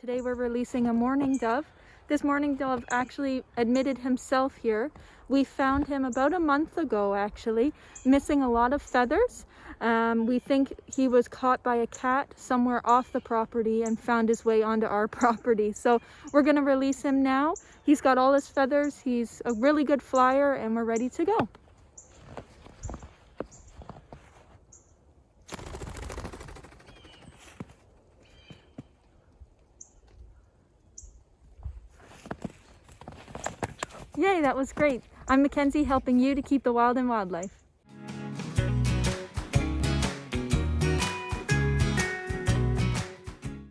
Today we're releasing a mourning dove. This mourning dove actually admitted himself here. We found him about a month ago actually, missing a lot of feathers. Um, we think he was caught by a cat somewhere off the property and found his way onto our property. So we're going to release him now. He's got all his feathers. He's a really good flyer and we're ready to go. Yay, that was great. I'm Mackenzie helping you to keep the wild and wildlife.